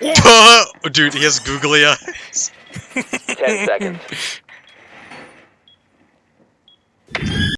Dude, he has googly eyes. Ten seconds.